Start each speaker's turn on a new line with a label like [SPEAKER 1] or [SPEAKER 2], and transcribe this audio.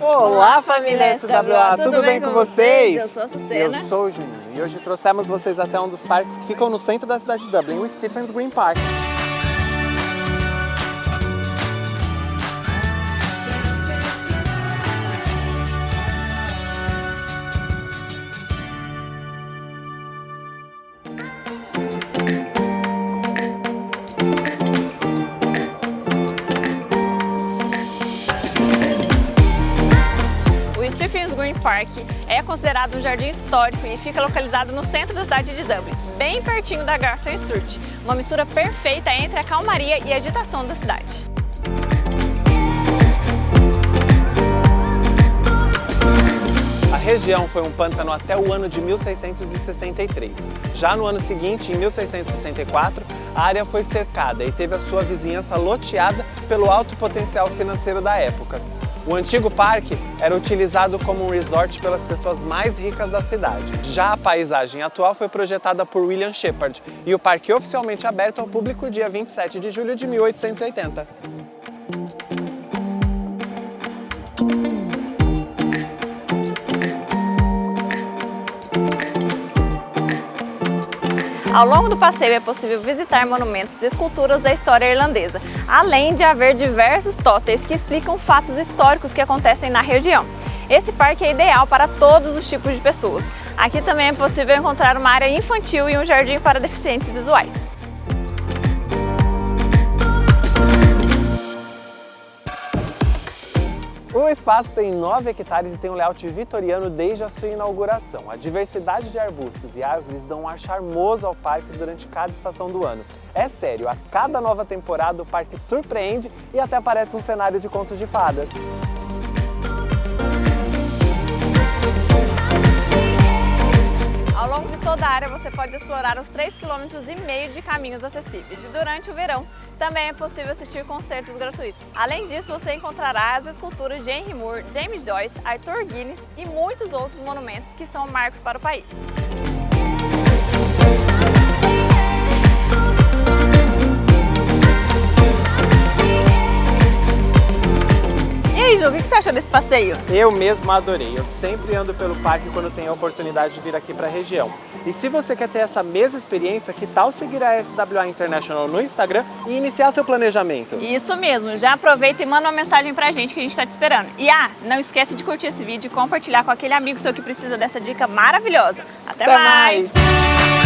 [SPEAKER 1] Olá, família SWA, tudo, bem com vocês?
[SPEAKER 2] Eu sou a Sustena.
[SPEAKER 1] Eu sou o Juninho e hoje trouxemos vocês até um dos parques que ficam no centro da cidade de Dublin, o Stephens Green Park.
[SPEAKER 2] Green Park é considerado um jardim histórico e fica localizado no centro da cidade de Dublin, bem pertinho da Grafton Street, uma mistura perfeita entre a calmaria e a agitação da cidade.
[SPEAKER 1] A região foi um pântano até o ano de 1663. Já no ano seguinte, em 1664, a área foi cercada e teve a sua vizinhança loteada pelo alto potencial financeiro da época. O antigo parque era utilizado como um resort pelas pessoas mais ricas da cidade. Já a paisagem atual foi projetada por William Shepard e o parque oficialmente aberto ao público dia 27 de julho de 1880.
[SPEAKER 2] Ao longo do passeio é possível visitar monumentos e esculturas da história irlandesa, além de haver diversos totens que explicam fatos históricos que acontecem na região. Esse parque é ideal para todos os tipos de pessoas. Aqui também é possível encontrar uma área infantil e um jardim para deficientes visuais.
[SPEAKER 1] O espaço tem 9 hectares e tem um layout vitoriano desde a sua inauguração. A diversidade de arbustos e árvores dão um ar charmoso ao parque durante cada estação do ano. É sério, a cada nova temporada o parque surpreende e até parece um cenário de contos de fadas.
[SPEAKER 2] Toda a área você pode explorar os 3,5 km de caminhos acessíveis e durante o verão também é possível assistir concertos gratuitos. Além disso, você encontrará as esculturas de Henry Moore, James Joyce, Arthur Guinness e muitos outros monumentos que são marcos para o país. Que você achou desse passeio?
[SPEAKER 1] Eu mesmo adorei, eu sempre ando pelo parque quando tenho a oportunidade de vir aqui para a região. E se você quer ter essa mesma experiência, que tal seguir a SWA International no Instagram e iniciar seu planejamento?
[SPEAKER 2] Isso mesmo, já aproveita e manda uma mensagem pra gente que a gente está te esperando. E ah, não esquece de curtir esse vídeo e compartilhar com aquele amigo seu que precisa dessa dica maravilhosa. Até,
[SPEAKER 1] Até
[SPEAKER 2] mais.
[SPEAKER 1] mais.